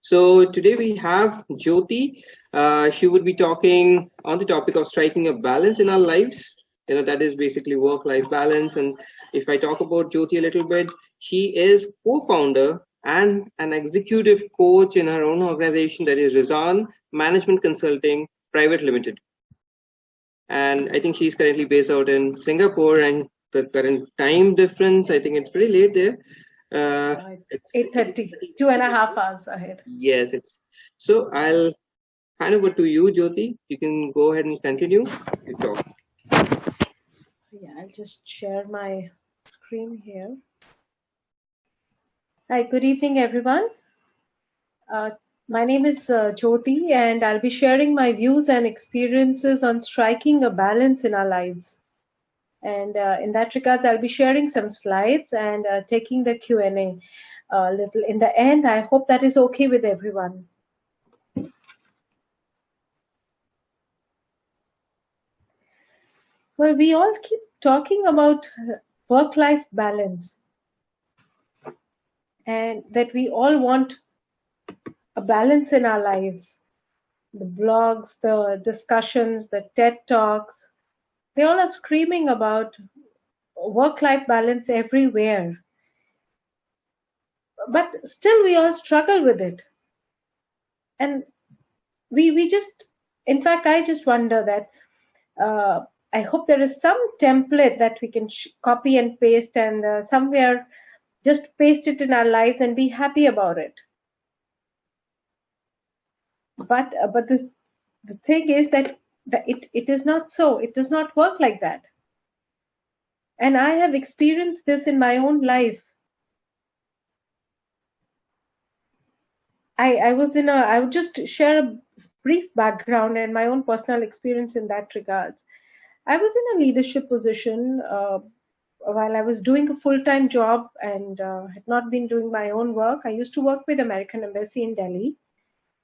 So today we have Jyoti. Uh, she would be talking on the topic of striking a balance in our lives. You know, that is basically work-life balance. And if I talk about Jyoti a little bit, she is co-founder and an executive coach in her own organization that is Rizan Management Consulting Private Limited. And I think she's currently based out in Singapore and the current time difference, I think it's pretty late there. Uh, it's 8.30, two and a half hours ahead. Yes, it's so I'll hand over to you, Jyoti. You can go ahead and continue. You talk. Yeah, I'll just share my screen here. Hi, good evening, everyone. Uh, my name is uh, Jyoti, and I'll be sharing my views and experiences on striking a balance in our lives. And uh, in that regards, I'll be sharing some slides and uh, taking the Q&A a uh, little in the end. I hope that is okay with everyone. Well, we all keep talking about work-life balance and that we all want a balance in our lives. The blogs, the discussions, the TED Talks, they all are screaming about work-life balance everywhere. But still we all struggle with it. And we, we just, in fact, I just wonder that uh, I hope there is some template that we can copy and paste and uh, somewhere just paste it in our lives and be happy about it. But uh, but the the thing is that, that it, it is not so. It does not work like that. And I have experienced this in my own life. I, I was in a, I would just share a brief background and my own personal experience in that regards. I was in a leadership position uh, while I was doing a full-time job and uh, had not been doing my own work. I used to work with American Embassy in Delhi.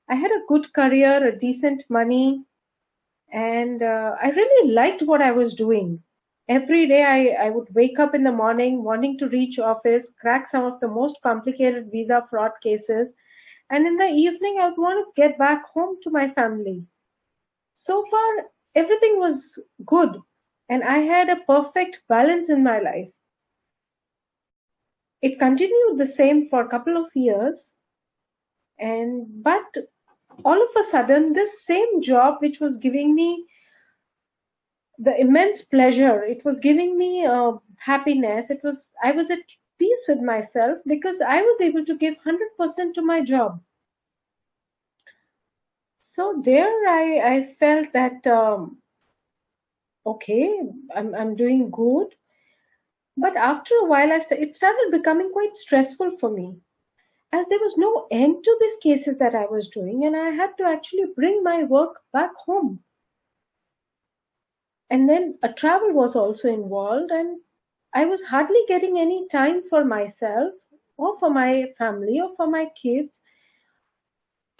I had a good career, a decent money, and uh, I really liked what I was doing. Every day I, I would wake up in the morning wanting to reach office, crack some of the most complicated visa fraud cases, and in the evening I would want to get back home to my family. So far, everything was good and I had a perfect balance in my life. It continued the same for a couple of years and but all of a sudden this same job which was giving me the immense pleasure it was giving me uh, happiness it was i was at peace with myself because i was able to give 100% to my job so there I, I felt that um, okay, I'm, I'm doing good. But after a while, I st- it started becoming quite stressful for me as there was no end to these cases that I was doing, and I had to actually bring my work back home. And then a travel was also involved, and I was hardly getting any time for myself or for my family or for my kids.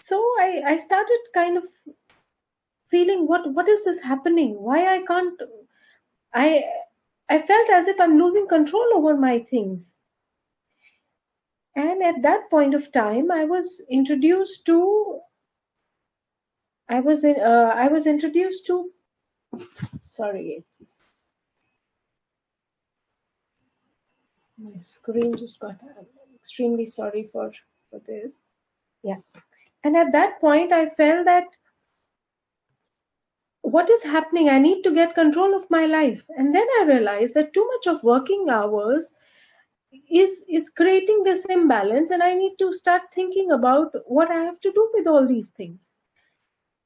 So I, I started kind of feeling what what is this happening? Why i can't i i felt as if i'm losing control over my things and at that point of time i was introduced to i was in uh, i was introduced to sorry my screen just got I'm extremely sorry for for this yeah and at that point, I felt that what is happening? I need to get control of my life. And then I realized that too much of working hours is is creating this imbalance and i need to start thinking about what i have to do with all these things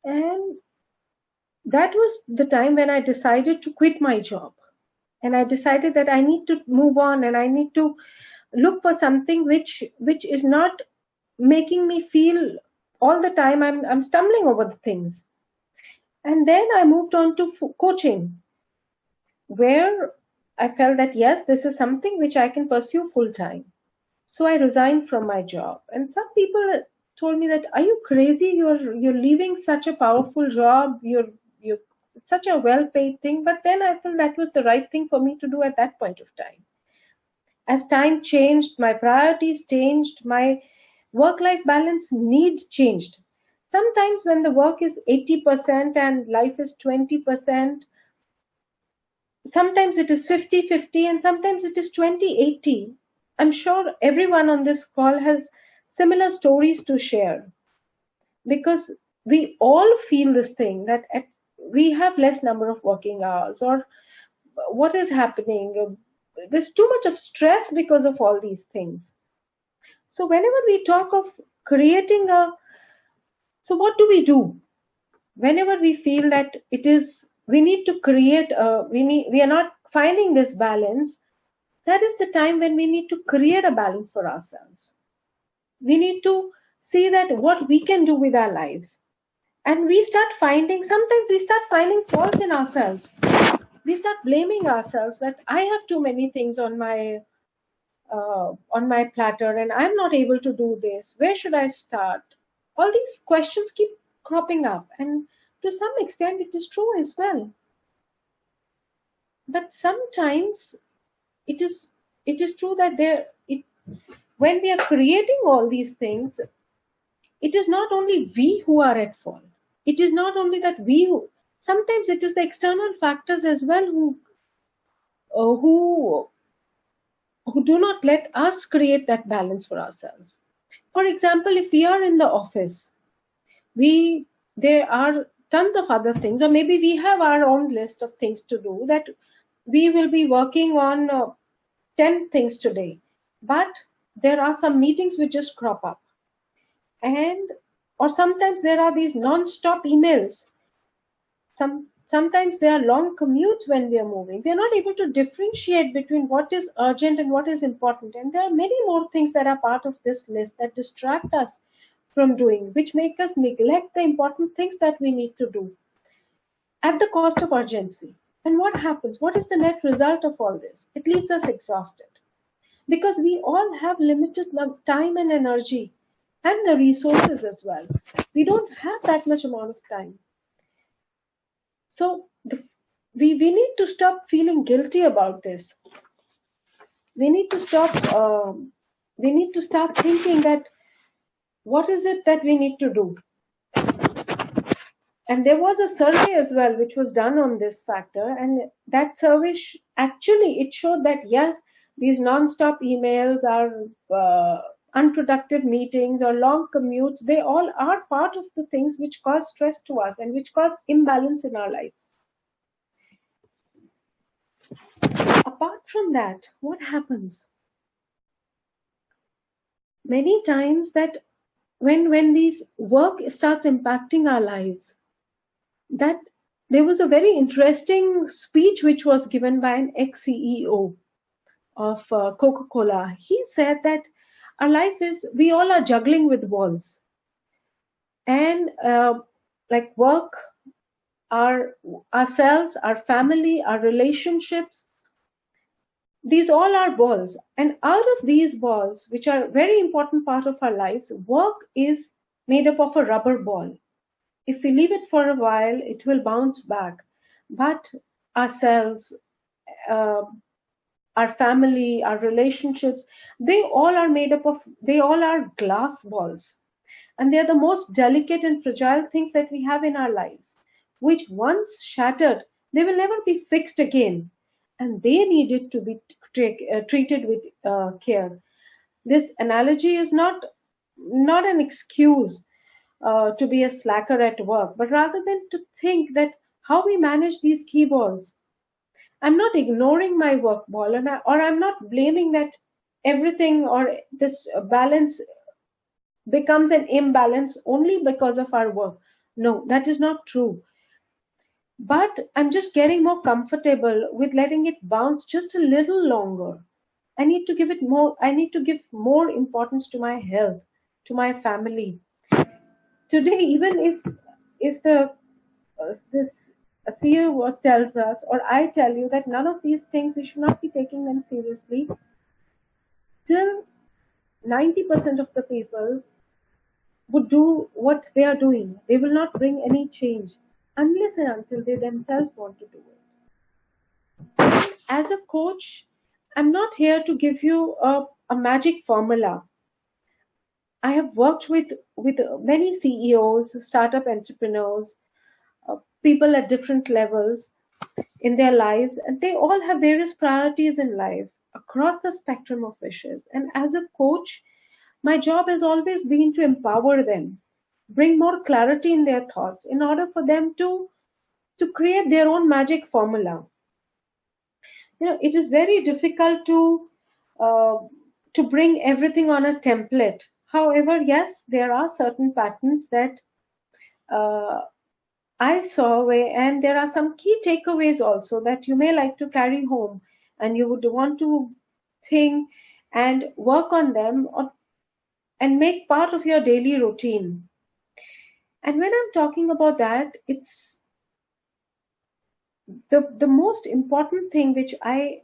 and that was the time when i decided to quit my job and i decided that i need to move on and i need to look for something which which is not making me feel all the time I'm, I'm stumbling over the things. And then I moved on to coaching, where I felt that yes, this is something which I can pursue full time. So I resigned from my job. And some people told me that, are you crazy? You're you're leaving such a powerful job. You're you such a well paid thing. But then I felt that was the right thing for me to do at that point of time. As time changed, my priorities changed, my work-life balance needs changed. Sometimes when the work is 80% and life is 20%, sometimes it is 50-50 and sometimes it is 20-80. I'm sure everyone on this call has similar stories to share. Because we all feel this thing that at, we have less number of working hours or what is happening. There's too much of stress because of all these things. So whenever we talk of creating a so what do we do? Whenever we feel that it is we need to create a we need we are not finding this balance. That is the time when we need to create a balance for ourselves. We need to see that what we can do with our lives. And we start finding sometimes we start finding faults in ourselves. We start blaming ourselves that i have too many things on my uh, on my platter and i'm not able to do this. Where should i start? All these questions keep cropping up and to some extent it is true as well. But sometimes it is it is true that there it when we are creating all these things it is not only we who are at fault. It is not only that we who sometimes it is the external factors as well who uh, who who do not let us create that balance for ourselves. For example if we are in the office we there are tons of other things or maybe we have our own list of things to do that we will be working on uh, 10 things today. But there are some meetings which just crop up. And or sometimes there are these non-stop emails. Some sometimes there are long commutes when we are moving. We are not able to differentiate between what is urgent and what is important. And there are many more things that are part of this list that distract us from doing which make us neglect the important things that we need to do at the cost of urgency and what happens what is the net result of all this it leaves us exhausted because we all have limited time and energy and the resources as well. We don't have that much amount of time. So the, we, we need to stop feeling guilty about this. We need to stop, um, we need to start thinking that what is it that we need to do? And there was a survey as well, which was done on this factor. And that survey actually, it showed that yes, these non-stop emails are uh, unproductive meetings or long commutes, they all are part of the things which cause stress to us and which cause imbalance in our lives. Apart from that, what happens? Many times that when when these work starts impacting our lives, that there was a very interesting speech which was given by an ex-CEO of uh, Coca-Cola. He said that our life is we all are juggling with balls and uh, like work our ourselves our family our relationships these all are balls and out of these balls which are a very important part of our lives work is made up of a rubber ball if we leave it for a while it will bounce back but ourselves uh, our family, our relationships, they all are made up of, they all are glass balls. And they're the most delicate and fragile things that we have in our lives, which once shattered, they will never be fixed again. And they needed to be uh, treated with uh, care. This analogy is not, not an excuse uh, to be a slacker at work, but rather than to think that how we manage these key balls I'm not ignoring my work ball and I, or I'm not blaming that everything or this balance becomes an imbalance only because of our work. No, that is not true. But I'm just getting more comfortable with letting it bounce just a little longer. I need to give it more, I need to give more importance to my health, to my family. Today, even if if the uh, this CEO tells us, or I tell you that none of these things, we should not be taking them seriously, still 90% of the people would do what they are doing. They will not bring any change unless and until they themselves want to do it. As a coach, I'm not here to give you a, a magic formula. I have worked with with many CEOs, startup entrepreneurs, uh, people at different levels in their lives, and they all have various priorities in life across the spectrum of wishes. And as a coach, my job has always been to empower them, bring more clarity in their thoughts in order for them to to create their own magic formula. You know, it is very difficult to uh, to bring everything on a template. However, yes, there are certain patterns that uh, I saw, where, and there are some key takeaways also that you may like to carry home, and you would want to think and work on them or, and make part of your daily routine. And when I'm talking about that, it's the the most important thing which I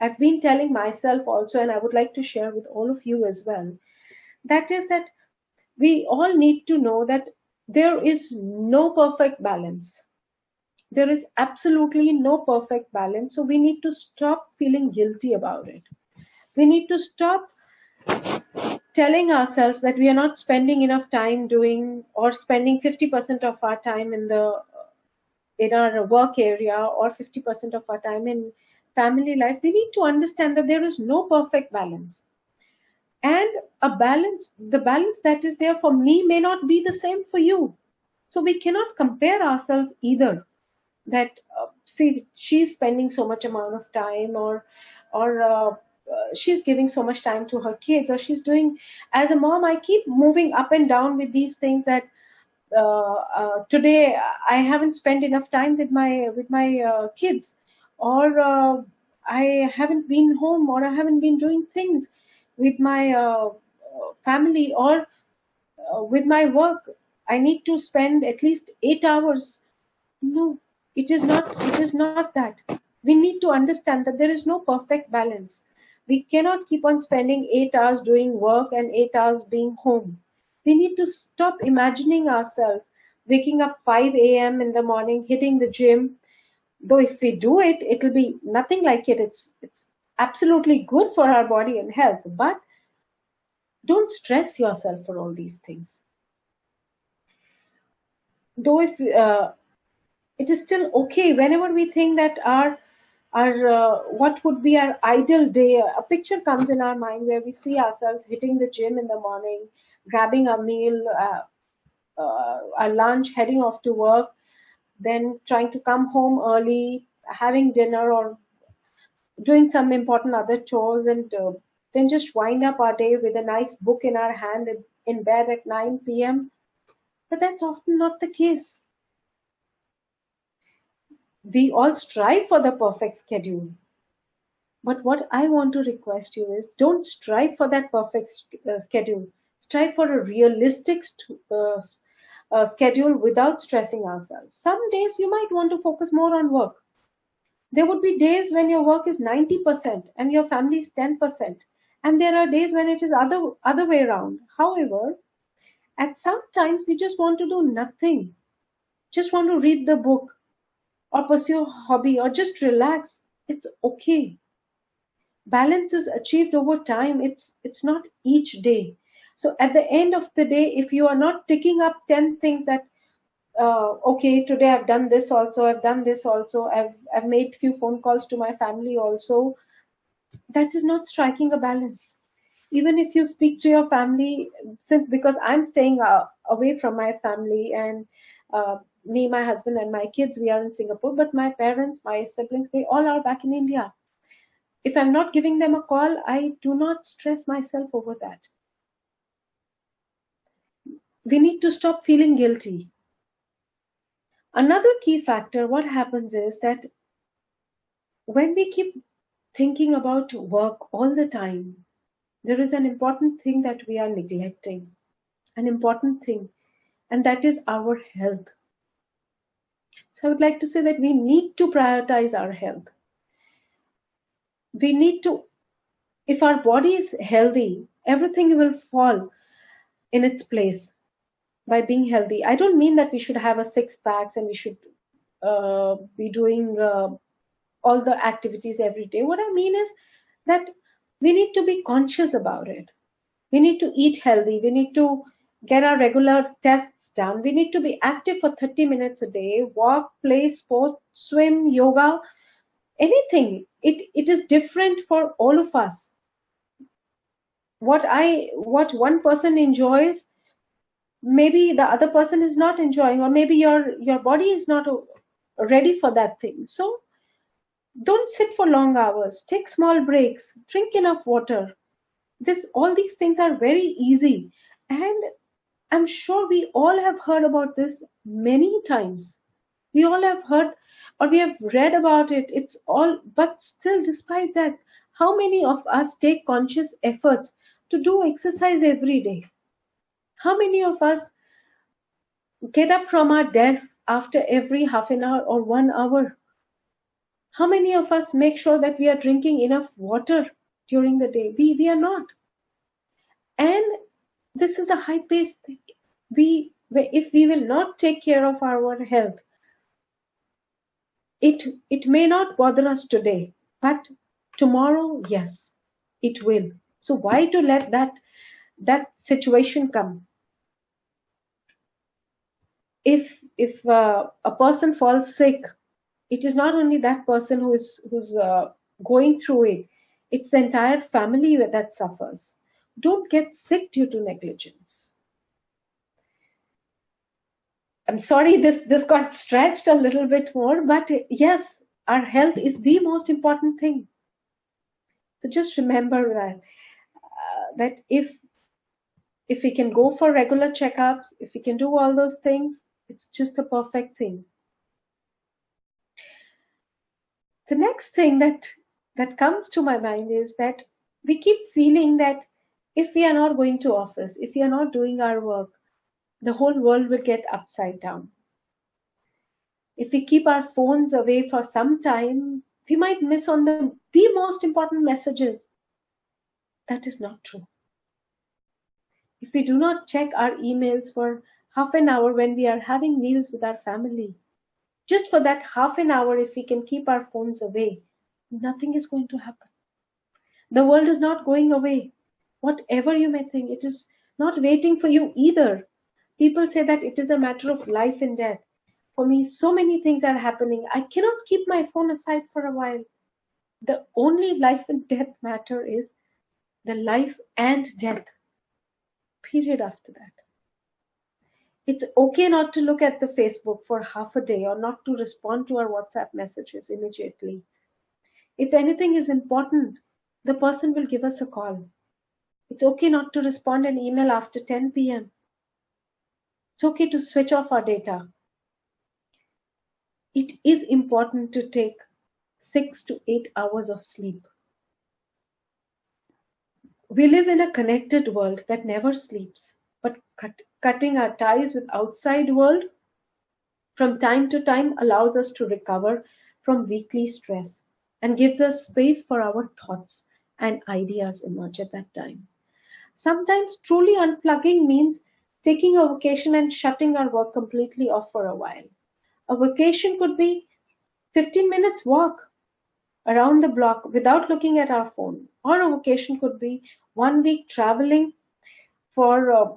I've been telling myself also, and I would like to share with all of you as well, that is that we all need to know that there is no perfect balance. There is absolutely no perfect balance. So we need to stop feeling guilty about it. We need to stop telling ourselves that we are not spending enough time doing or spending 50% of our time in the in our work area or 50% of our time in family life we need to understand that there is no perfect balance. And a balance the balance that is there for me may not be the same for you. So we cannot compare ourselves either that uh, see she's spending so much amount of time or or uh, she's giving so much time to her kids or she's doing as a mom i keep moving up and down with these things that uh, uh, today I haven't spent enough time with my with my uh, kids, or uh, I haven't been home, or I haven't been doing things with my uh, family or uh, with my work. I need to spend at least eight hours. No, it is not. It is not that. We need to understand that there is no perfect balance. We cannot keep on spending eight hours doing work and eight hours being home we need to stop imagining ourselves waking up 5 a.m. in the morning, hitting the gym. Though if we do it, it'll be nothing like it. It's it's absolutely good for our body and health. But don't stress yourself for all these things. Though if uh, it is still okay whenever we think that our our uh, what would be our ideal day a picture comes in our mind where we see ourselves hitting the gym in the morning grabbing a meal, uh, uh, a lunch, heading off to work, then trying to come home early, having dinner, or doing some important other chores, and uh, then just wind up our day with a nice book in our hand in bed at 9 p.m. But that's often not the case. We all strive for the perfect schedule. But what I want to request you is don't strive for that perfect uh, schedule strive for a realistic uh, uh, schedule without stressing ourselves. Some days you might want to focus more on work. There would be days when your work is 90% and your family is 10%. And there are days when it is other other way around. However, at some times we just want to do nothing. Just want to read the book or pursue a hobby or just relax. It's okay. Balance is achieved over time. It's it's not each day. So at the end of the day, if you are not ticking up 10 things that, uh, okay, today I've done this also, I've done this also, I've, I've made few phone calls to my family also, that is not striking a balance. Even if you speak to your family, since because I'm staying uh, away from my family and uh, me, my husband, and my kids, we are in Singapore, but my parents, my siblings, they all are back in India. If I'm not giving them a call, I do not stress myself over that we need to stop feeling guilty. Another key factor, what happens is that when we keep thinking about work all the time, there is an important thing that we are neglecting, an important thing, and that is our health. So I would like to say that we need to prioritize our health. We need to, if our body is healthy, everything will fall in its place by being healthy. I don't mean that we should have a six packs and we should uh, be doing uh, all the activities every day. What I mean is that we need to be conscious about it. We need to eat healthy. We need to get our regular tests done. We need to be active for 30 minutes a day, walk, play sport, swim, yoga, anything. It, it is different for all of us. What I, what one person enjoys, maybe the other person is not enjoying, or maybe your, your body is not ready for that thing. So don't sit for long hours. Take small breaks. Drink enough water. This, all these things are very easy. And I'm sure we all have heard about this many times. We all have heard or we have read about it. It's all, but still, despite that, how many of us take conscious efforts to do exercise every day? How many of us get up from our desk after every half an hour or one hour? How many of us make sure that we are drinking enough water during the day? We, we are not. And this is a high paced thing. We, if we will not take care of our health, it, it may not bother us today, but tomorrow, yes, it will. So why to let that, that situation come? If, if uh, a person falls sick, it is not only that person who is who's uh, going through it it's the entire family that suffers don't get sick due to negligence. I'm sorry this this got stretched a little bit more but yes our health is the most important thing. So just remember that uh, that if if we can go for regular checkups if we can do all those things it's just the perfect thing. The next thing that that comes to my mind is that we keep feeling that if we are not going to office if we are not doing our work the whole world will get upside down if we keep our phones away for some time we might miss on the the most important messages that is not true if we do not check our emails for half an hour when we are having meals with our family just for that half an hour, if we can keep our phones away, nothing is going to happen. The world is not going away. Whatever you may think, it is not waiting for you either. People say that it is a matter of life and death. For me, so many things are happening. I cannot keep my phone aside for a while. The only life and death matter is the life and death. Period after that it's okay not to look at the Facebook for half a day or not to respond to our WhatsApp messages immediately. If anything is important, the person will give us a call. It's okay not to respond an email after 10 p.m. It's okay to switch off our data. It is important to take six to eight hours of sleep. We live in a connected world that never sleeps but cut, cutting our ties with outside world from time to time allows us to recover from weekly stress and gives us space for our thoughts and ideas emerge at that time. Sometimes truly unplugging means taking a vacation and shutting our work completely off for a while. A vacation could be 15 minutes walk around the block without looking at our phone. Or a vacation could be one week traveling for uh,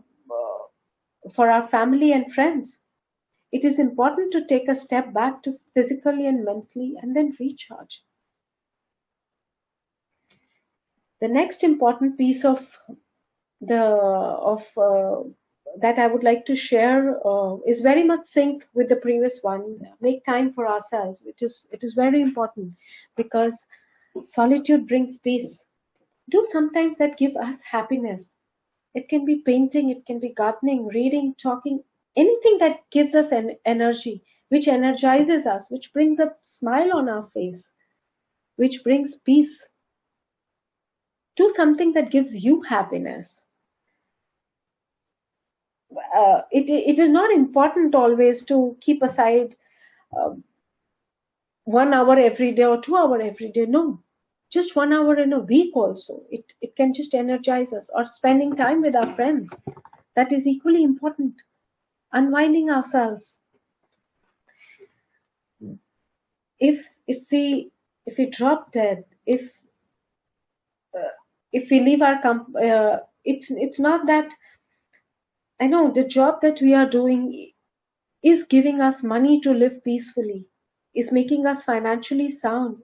for our family and friends. It is important to take a step back to physically and mentally and then recharge. The next important piece of the of uh, that I would like to share uh, is very much sync with the previous one. Make time for ourselves, which is it is very important because solitude brings peace. Do sometimes that give us happiness it can be painting, it can be gardening, reading, talking, anything that gives us an energy, which energizes us, which brings a smile on our face, which brings peace. Do something that gives you happiness. Uh, it, it is not important always to keep aside uh, one hour every day or two hour every day. No, just one hour in a week also. It, it can just energize us. Or spending time with our friends. That is equally important. Unwinding ourselves. If if we if we drop dead if uh, if we leave our comp- uh, it's it's not that I know the job that we are doing is giving us money to live peacefully, is making us financially sound.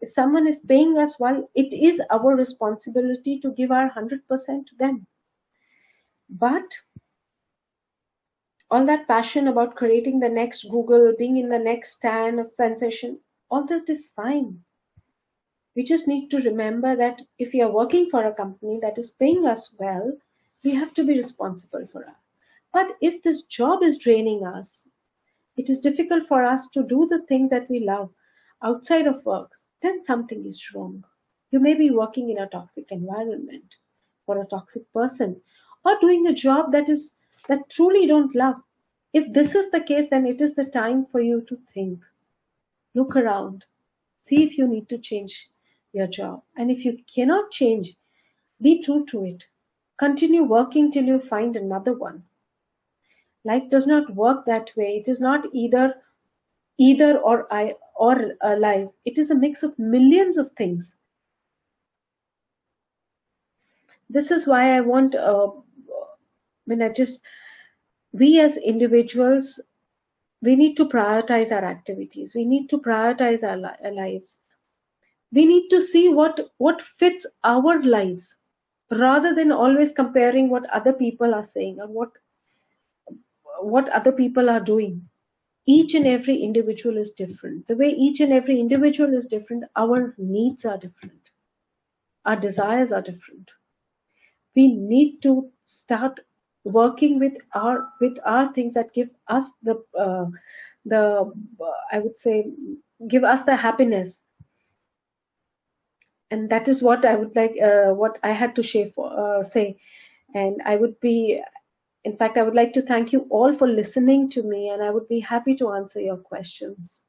If someone is paying us well, it is our responsibility to give our 100% to them. But all that passion about creating the next Google, being in the next stand of sensation, all that is fine. We just need to remember that if we are working for a company that is paying us well, we have to be responsible for us. But if this job is draining us, it is difficult for us to do the things that we love outside of work, then something is wrong. You may be working in a toxic environment for a toxic person or doing a job that is that truly don't love. If this is the case, then it is the time for you to think. Look around. See if you need to change your job. And if you cannot change, be true to it. Continue working till you find another one. Life does not work that way. It is not either either or I or alive. It is a mix of millions of things. This is why I want uh, when I just we as individuals we need to prioritize our activities we need to prioritize our, li- our, lives we need to see what what fits our lives rather than always comparing what other people are saying or what what other people are doing each and every individual is different. The way each and every individual is different our needs are different. Our desires are different. We need to start working with our with our things that give us the uh, the uh, I would say give us the happiness and that is what I would like uh, what I had to share for, uh, say and I would be in fact I would like to thank you all for listening to me and I would be happy to answer your questions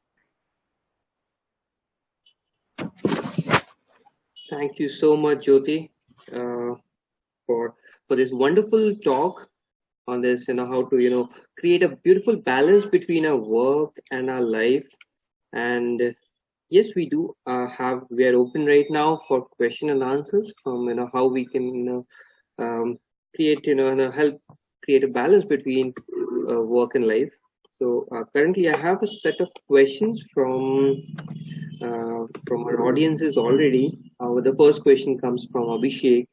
thank you so much Jyoti uh, for for this wonderful talk on this, you know, how to, you know, create a beautiful balance between our work and our life. And yes, we do uh, have, we are open right now for question and answers from, you know, how we can, you know, um, create, you know, help create a balance between uh, work and life. So uh, currently I have a set of questions from uh, from our audiences already. Uh, the first question comes from Abhishek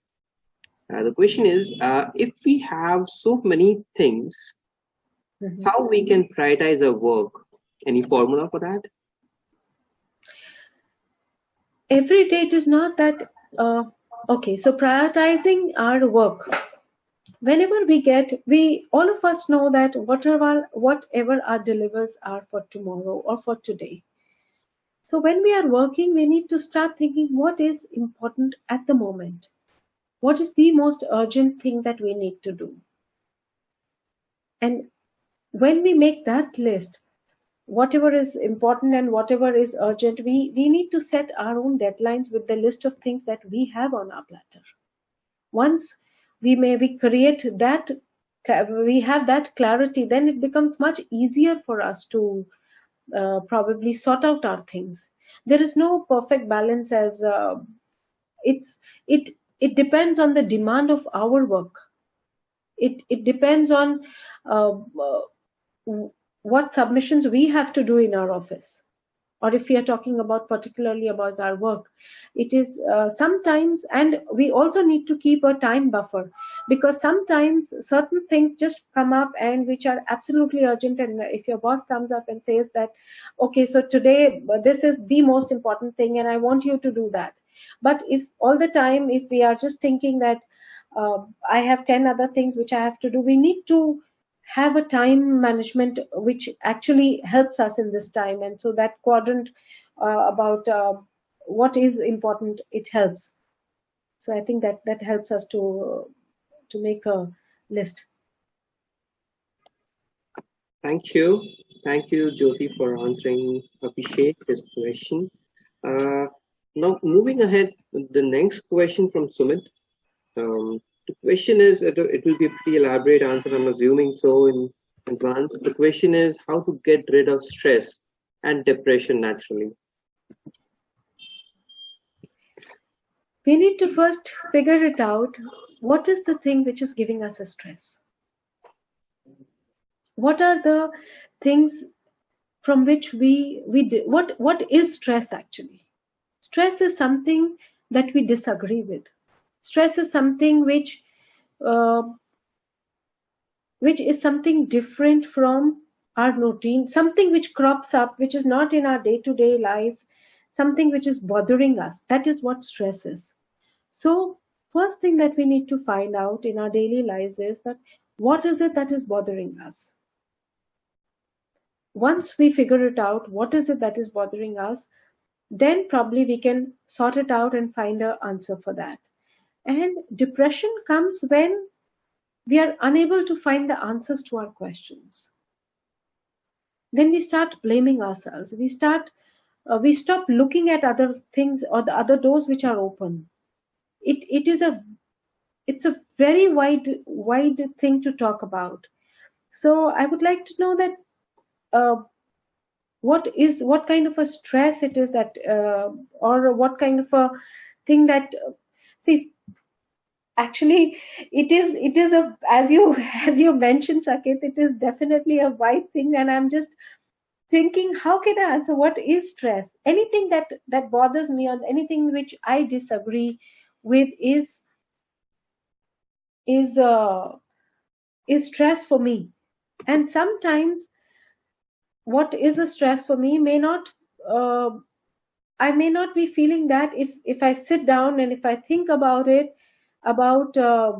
uh, the question is, uh, if we have so many things, mm -hmm. how we can prioritize our work? Any formula for that? Every day it is not that, uh, okay, so prioritizing our work. Whenever we get, we all of us know that whatever whatever our delivers are for tomorrow or for today. So when we are working, we need to start thinking what is important at the moment what is the most urgent thing that we need to do? And when we make that list, whatever is important and whatever is urgent, we, we need to set our own deadlines with the list of things that we have on our platter. Once we maybe create that, we have that clarity, then it becomes much easier for us to uh, probably sort out our things. There is no perfect balance as uh, it's it it depends on the demand of our work it it depends on uh, uh, what submissions we have to do in our office or if we are talking about particularly about our work it is uh, sometimes and we also need to keep a time buffer because sometimes certain things just come up and which are absolutely urgent and if your boss comes up and says that okay so today this is the most important thing and i want you to do that but if all the time, if we are just thinking that uh, I have 10 other things which I have to do, we need to have a time management which actually helps us in this time. And so that quadrant uh, about uh, what is important, it helps. So I think that that helps us to to make a list. Thank you. Thank you, Jyoti, for answering Abhishek this question. Uh, now, moving ahead, the next question from Sumit. Um, the question is, it, it will be a pretty elaborate answer, I'm assuming so in advance. The question is how to get rid of stress and depression naturally. We need to first figure it out what is the thing which is giving us a stress? What are the things from which we we what what is stress actually? Stress is something that we disagree with. Stress is something which uh, which is something different from our routine, something which crops up, which is not in our day-to-day life, something which is bothering us. That is what stress is. So first thing that we need to find out in our daily lives is that what is it that is bothering us? Once we figure it out, what is it that is bothering us, then probably we can sort it out and find an answer for that. And depression comes when we are unable to find the answers to our questions. Then we start blaming ourselves. We start, uh, we stop looking at other things or the other doors which are open. It, it is a, it's a very wide, wide thing to talk about. So I would like to know that uh, what is what kind of a stress it is that uh, or what kind of a thing that see actually it is it is a as you as you mentioned Saket it is definitely a wide thing and I'm just thinking how can I answer? What is stress? Anything that that bothers me or anything which I disagree with is is uh is stress for me. And sometimes what is a stress for me may not uh, i may not be feeling that if if i sit down and if i think about it about uh,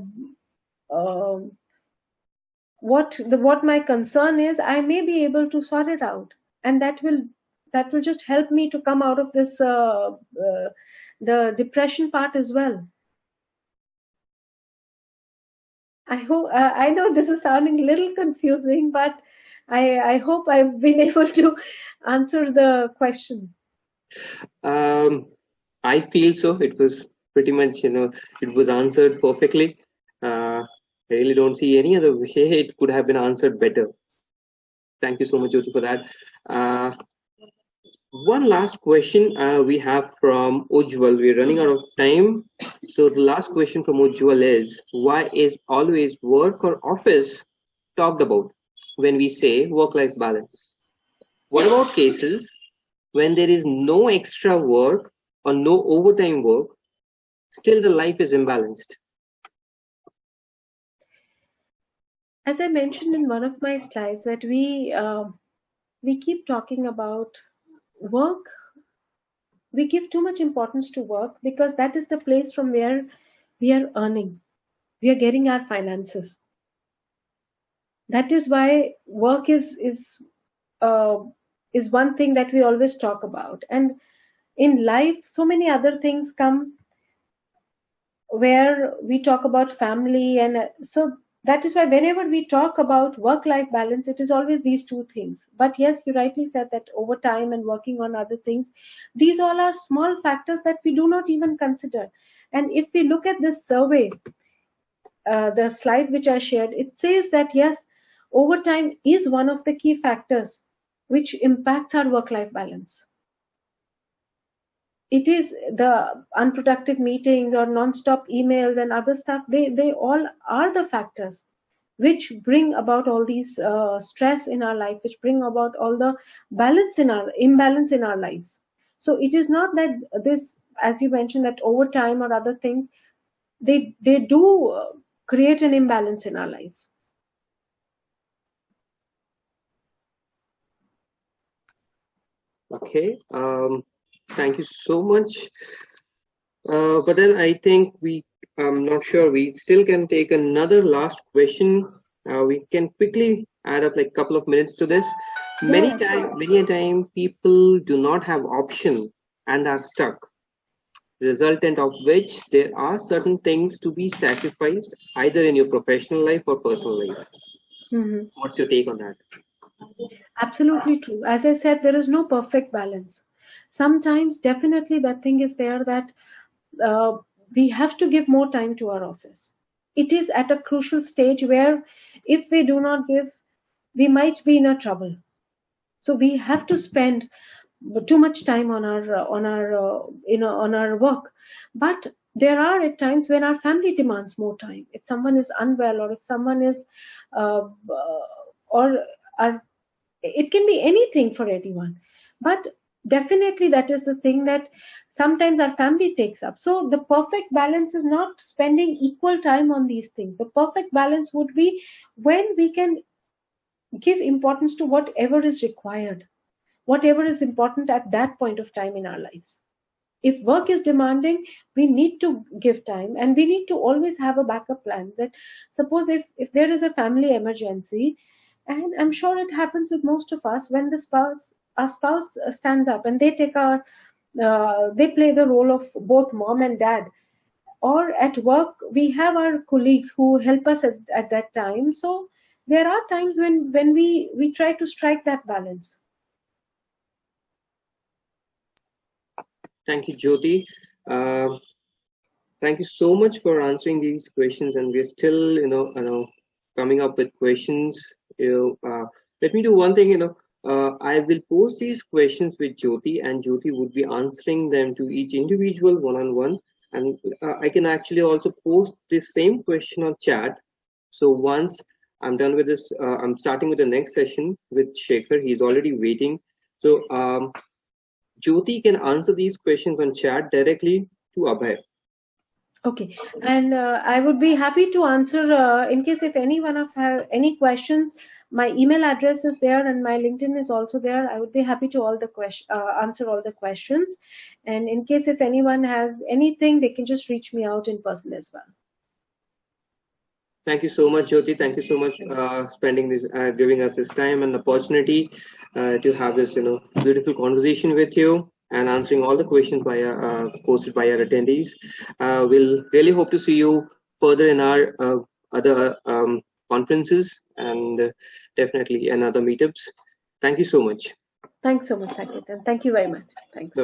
uh, what the what my concern is i may be able to sort it out and that will that will just help me to come out of this uh, uh, the depression part as well i hope uh, i know this is sounding a little confusing but I, I hope I've been able to answer the question. Um, I feel so. It was pretty much, you know, it was answered perfectly. Uh, I really don't see any other way it could have been answered better. Thank you so much, Jyoti, for that. Uh, one last question uh, we have from Ujwal. We're running out of time. So the last question from Ujwal is, why is always work or office talked about? when we say work-life balance. What about cases when there is no extra work or no overtime work, still the life is imbalanced? As I mentioned in one of my slides that we uh, we keep talking about work. We give too much importance to work because that is the place from where we are earning. We are getting our finances that is why work is is uh, is one thing that we always talk about and in life so many other things come where we talk about family and so that is why whenever we talk about work life balance it is always these two things but yes you rightly said that over time and working on other things these all are small factors that we do not even consider and if we look at this survey uh, the slide which i shared it says that yes overtime is one of the key factors which impacts our work-life balance. It is the unproductive meetings or non-stop emails and other stuff, they, they all are the factors which bring about all these uh, stress in our life, which bring about all the balance in our imbalance in our lives. So it is not that this, as you mentioned, that overtime or other things, they they do uh, create an imbalance in our lives. Okay, um, thank you so much. Uh, but then I think we, I'm not sure, we still can take another last question. Uh, we can quickly add up like a couple of minutes to this. Many yeah, time, sure. many a time people do not have option and are stuck, resultant of which there are certain things to be sacrificed either in your professional life or personal life. Mm -hmm. What's your take on that? Absolutely true. As I said, there is no perfect balance. Sometimes, definitely, that thing is there that uh, we have to give more time to our office. It is at a crucial stage where, if we do not give, we might be in a trouble. So we have to spend too much time on our uh, on our uh, you know on our work. But there are at times when our family demands more time. If someone is unwell or if someone is, uh, or are, it can be anything for anyone. But definitely that is the thing that sometimes our family takes up. So the perfect balance is not spending equal time on these things. The perfect balance would be when we can give importance to whatever is required, whatever is important at that point of time in our lives if work is demanding we need to give time and we need to always have a backup plan that suppose if if there is a family emergency and i'm sure it happens with most of us when the spouse our spouse stands up and they take our uh, they play the role of both mom and dad or at work we have our colleagues who help us at, at that time so there are times when when we we try to strike that balance Thank you, Jyoti. Uh, thank you so much for answering these questions, and we're still, you know, you know, coming up with questions. You know, uh, let me do one thing. You know, uh, I will post these questions with Jyoti, and Jyoti would be answering them to each individual one-on-one. -on -one. And uh, I can actually also post this same question on chat. So once I'm done with this, uh, I'm starting with the next session with Shekhar. He's already waiting. So um, Jyoti can answer these questions on chat directly to Abhay. Okay, and uh, I would be happy to answer uh, in case if anyone of have any questions. My email address is there, and my LinkedIn is also there. I would be happy to all the question uh, answer all the questions. And in case if anyone has anything, they can just reach me out in person as well. Thank you so much, Jyoti. Thank you so much uh, spending this, uh, giving us this time and opportunity uh, to have this, you know, beautiful conversation with you and answering all the questions by uh, posted by our attendees. Uh, we'll really hope to see you further in our uh, other um, conferences and uh, definitely in other meetups. Thank you so much. Thanks so much, Saket, and thank you very much. Thanks.